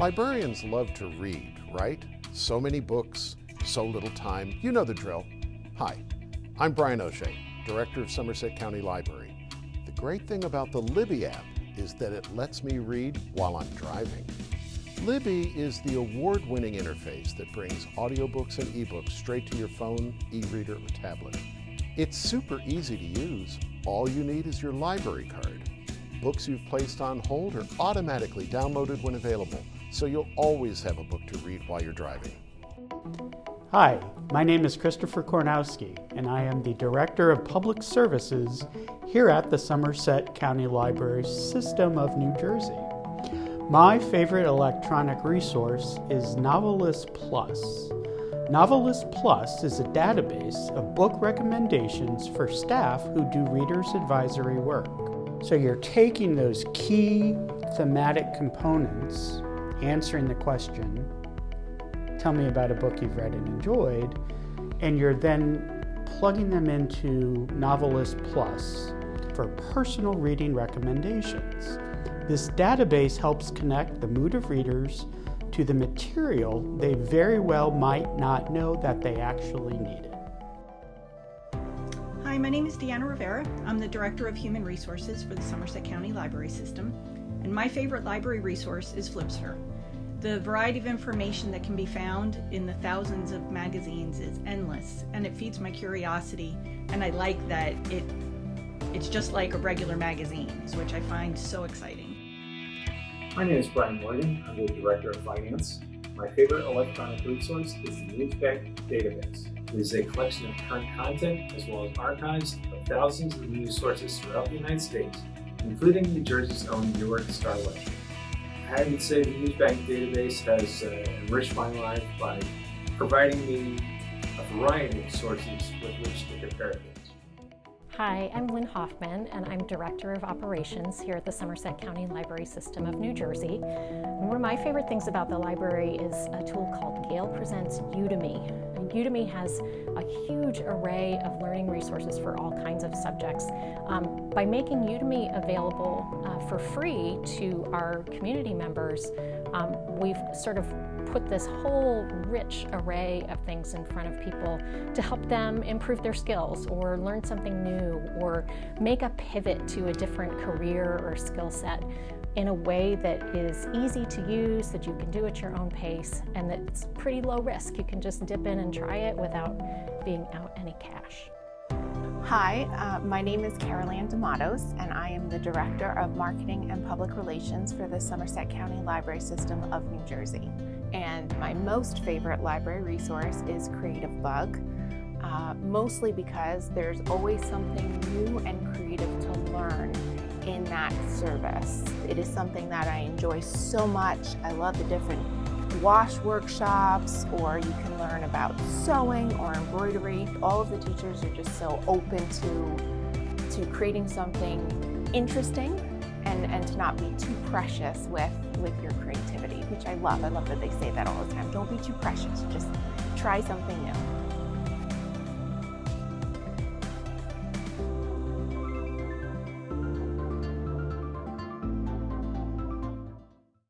Librarians love to read, right? So many books, so little time. You know the drill. Hi, I'm Brian O'Shea, Director of Somerset County Library. The great thing about the Libby app is that it lets me read while I'm driving. Libby is the award-winning interface that brings audiobooks and ebooks straight to your phone, e-reader, or tablet. It's super easy to use. All you need is your library card. Books you've placed on hold are automatically downloaded when available, so you'll always have a book to read while you're driving. Hi, my name is Christopher Kornowski, and I am the Director of Public Services here at the Somerset County Library System of New Jersey. My favorite electronic resource is Novelist Plus. Novelist Plus is a database of book recommendations for staff who do reader's advisory work. So you're taking those key thematic components, answering the question, tell me about a book you've read and enjoyed, and you're then plugging them into Novelist Plus for personal reading recommendations. This database helps connect the mood of readers to the material they very well might not know that they actually needed. Hi, my name is Deanna Rivera. I'm the Director of Human Resources for the Somerset County Library System, and my favorite library resource is Flipster. The variety of information that can be found in the thousands of magazines is endless, and it feeds my curiosity, and I like that it it's just like a regular magazine, which I find so exciting. My name is Brian Morgan. I'm the Director of Finance. My favorite electronic resource is the Newsbank database. It is a collection of current content as well as archives of thousands of news sources throughout the United States, including New Jersey's own Newark Star Ledger. I would say the Newsbank database has uh, enriched my life by providing me a variety of sources with which to compare things. Hi, I'm Lynn Hoffman, and I'm Director of Operations here at the Somerset County Library System of New Jersey. And one of my favorite things about the library is a tool called Gale Presents Udemy. Udemy has a huge array of learning resources for all kinds of subjects. Um, by making Udemy available uh, for free to our community members, um, we've sort of put this whole rich array of things in front of people to help them improve their skills or learn something new or make a pivot to a different career or skill set in a way that is easy to use, that you can do at your own pace, and that's pretty low risk. You can just dip in and try it without being out any cash. Hi, uh, my name is Carol D'Amatos, and I am the Director of Marketing and Public Relations for the Somerset County Library System of New Jersey. And my most favorite library resource is Creative Bug, uh, mostly because there's always something new and creative to learn in that service. It is something that I enjoy so much. I love the different wash workshops or you can learn about sewing or embroidery. All of the teachers are just so open to, to creating something interesting and, and to not be too precious with, with your creativity, which I love. I love that they say that all the time. Don't be too precious, just try something new.